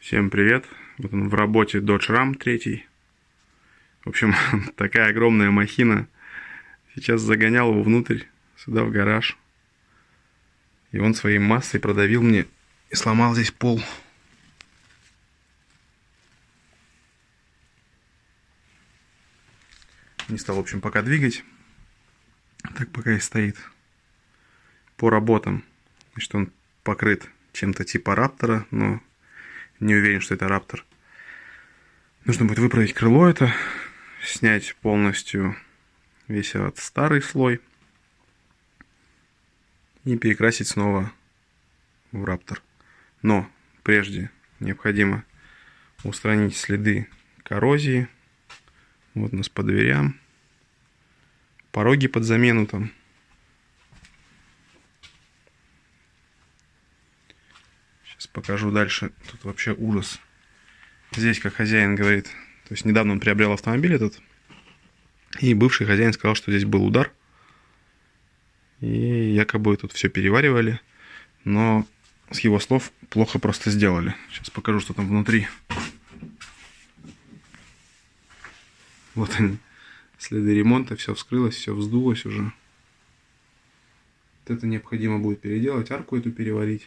Всем привет! Вот он в работе Dodge Ram 3. В общем, такая огромная махина. Сейчас загонял его внутрь, сюда в гараж. И он своей массой продавил мне и сломал здесь пол. Не стал, в общем, пока двигать. Так пока и стоит. По работам. Значит, он покрыт чем-то типа раптора, но не уверен, что это раптор. Нужно будет выправить крыло это, снять полностью весь этот старый слой и перекрасить снова в раптор. Но прежде необходимо устранить следы коррозии. Вот у нас по дверям. Пороги под замену там. Сейчас покажу дальше. Тут вообще ужас. Здесь, как хозяин говорит, то есть недавно он приобрел автомобиль этот, и бывший хозяин сказал, что здесь был удар, и якобы тут все переваривали, но с его слов плохо просто сделали. Сейчас покажу, что там внутри. Вот они, следы ремонта, все вскрылось, все вздулось уже. Вот это необходимо будет переделать, арку эту переварить.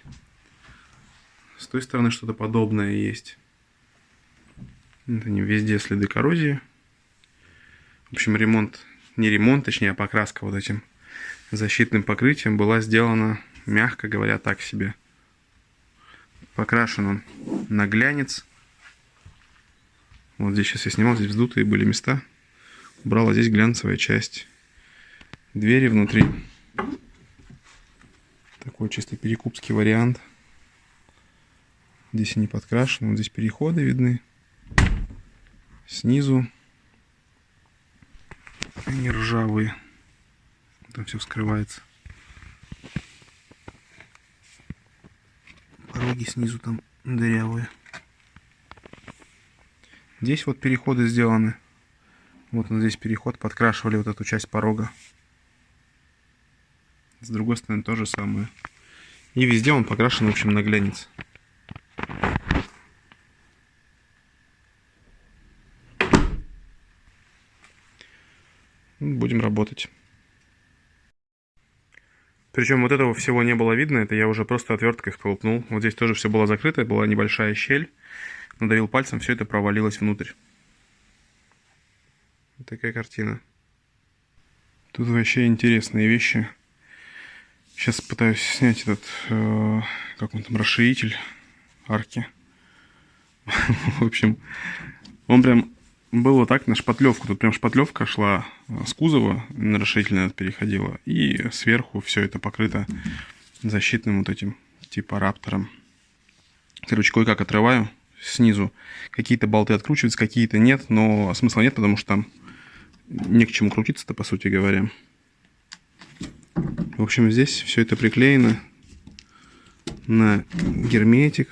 С той стороны что-то подобное есть. Это не везде следы коррозии. В общем, ремонт, не ремонт, точнее, а покраска вот этим защитным покрытием была сделана, мягко говоря, так себе. Покрашен он на глянец. Вот здесь сейчас я снимал, здесь вздутые были места. Убрала здесь глянцевая часть. Двери внутри. Такой чисто перекупский вариант. Здесь они подкрашены, вот здесь переходы видны. Снизу они ржавые. Там все вскрывается. Пороги снизу там дырявые. Здесь вот переходы сделаны. Вот он здесь переход, подкрашивали вот эту часть порога. С другой стороны то же самое. И везде он покрашен, в общем, на глянец. Будем работать. Причем вот этого всего не было видно, это я уже просто отверткой сколупнул. Вот здесь тоже все было закрыто, была небольшая щель. Надавил пальцем, все это провалилось внутрь. Вот такая картина. Тут вообще интересные вещи. Сейчас пытаюсь снять этот, э, как он там, расширитель арки. В общем, он прям был вот так на шпатлевку. Тут прям шпатлевка шла э, с кузова, на расширительный переходила. И сверху все это покрыто защитным вот этим типа раптором. Короче, кое-как отрываю снизу. Какие-то болты откручиваются, какие-то нет, но смысла нет, потому что там не к чему крутиться-то, по сути говоря. В общем, здесь все это приклеено на герметик.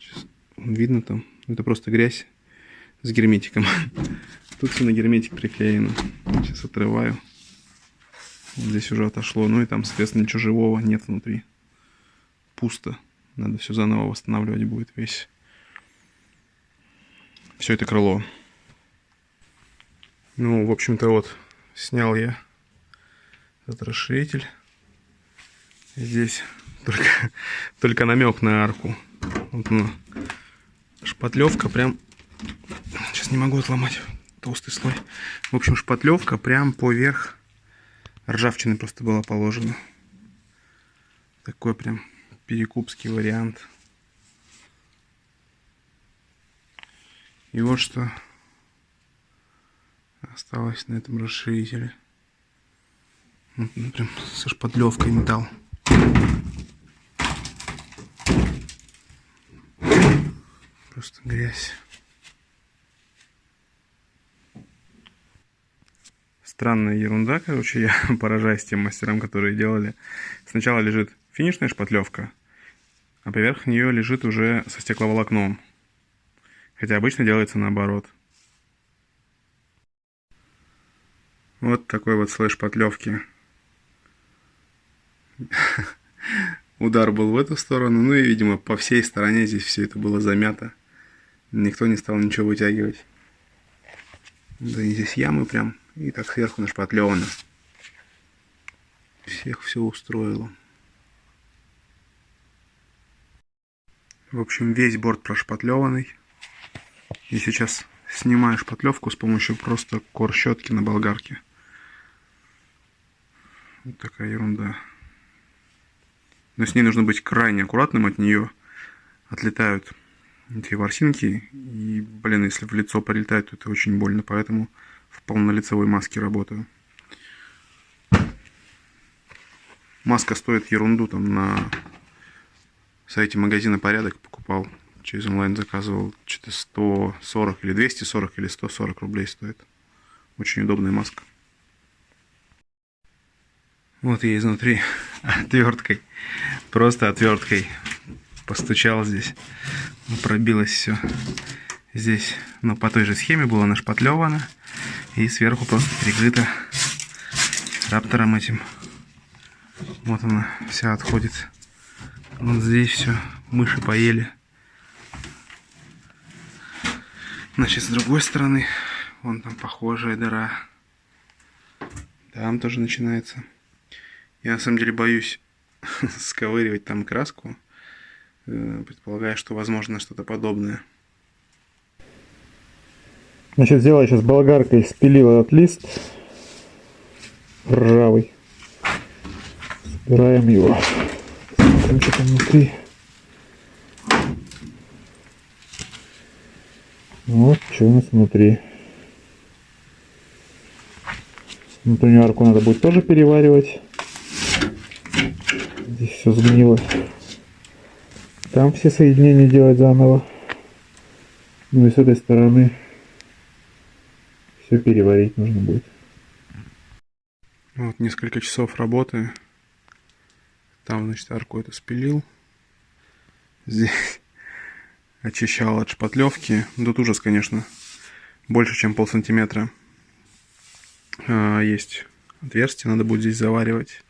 Сейчас видно там, это просто грязь с герметиком. Тут все на герметик приклеено. Сейчас отрываю. Вот здесь уже отошло. Ну и там, соответственно, ничего живого нет внутри. Пусто. Надо все заново восстанавливать будет весь. Все это крыло. Ну, в общем-то, вот, снял я этот расширитель. Здесь только, только намек на арку. Вот она. Шпатлевка прям Сейчас не могу отломать толстый слой. В общем, шпатлевка прям поверх ржавчины просто была положена. Такой прям перекупский вариант. И вот что осталось на этом расширителе. Прям со шпатлевкой металл. Просто грязь. Странная ерунда, короче, я поражаюсь тем мастерам, которые делали. Сначала лежит финишная шпатлевка, а поверх нее лежит уже со стекловолокном. Хотя обычно делается наоборот. Вот такой вот слой шпатлевки. Удар был в эту сторону, ну и, видимо, по всей стороне здесь все это было замято. Никто не стал ничего вытягивать. Да и здесь ямы прям. И так сверху нашпатлевано. Всех все устроило. В общем, весь борт прошпатлеванный. И сейчас снимаю шпатлевку с помощью просто кор щетки на болгарке. Вот такая ерунда. Но с ней нужно быть крайне аккуратным, от нее отлетают эти ворсинки. И, блин, если в лицо прилетает, то это очень больно, поэтому в полнолицевой маске работаю. Маска стоит ерунду, там на сайте магазина «Порядок» покупал. Через онлайн заказывал что-то 140 или 240 или 140 рублей стоит. Очень удобная маска. Вот я изнутри отверткой, просто отверткой постучал здесь. Пробилось все здесь. Но по той же схеме было нашпатлевано. И сверху просто прикрыто раптором этим. Вот она вся отходит. Вот здесь все. Мыши поели. Значит, с другой стороны, вон там похожая дыра. Там тоже начинается. Я на самом деле боюсь сковыривать там краску. Э, предполагаю, что возможно что-то подобное. Значит, взяла сейчас болгаркой, спилила этот лист ржавый. Собираем его. Смотрим, что там внутри. Вот что у нас внутри. Внутреннюю арку надо будет тоже переваривать. Здесь все сгнило. Там все соединения делать заново. Ну и с этой стороны все переварить нужно будет. Вот несколько часов работы. Там, значит, арку это спилил. Здесь очищал от шпатлевки. Тут ужас, конечно. Больше, чем пол сантиметра. А, есть отверстие, надо будет здесь заваривать.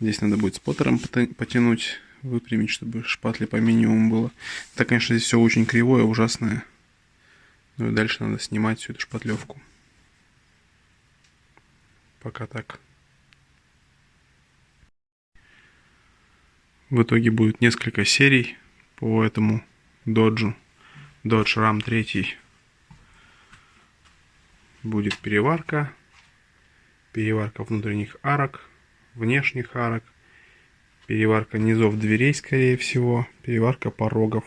Здесь надо будет споттером потянуть, выпрямить, чтобы шпатли по минимуму было. Так, конечно, здесь все очень кривое, ужасное. Ну и дальше надо снимать всю эту шпатлевку. Пока так. В итоге будет несколько серий по этому доджу. Dodge Ram 3. Будет переварка. Переварка внутренних арок внешних арок, переварка низов дверей, скорее всего, переварка порогов.